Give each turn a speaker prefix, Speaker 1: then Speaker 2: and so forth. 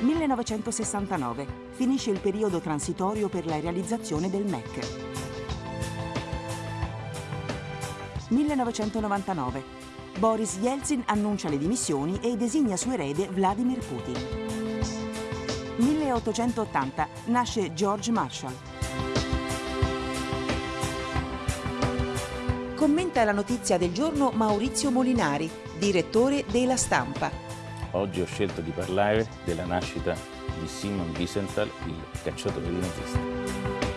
Speaker 1: 1969. Finisce il periodo transitorio per la realizzazione del MEC. 1999. Boris Yeltsin annuncia le dimissioni e designa suo erede Vladimir Putin. 1880. Nasce George Marshall. Commenta la notizia del giorno Maurizio Molinari, direttore della Stampa.
Speaker 2: Oggi ho scelto di parlare della nascita di Simon Wiesenthal, il cacciatore di nazisti.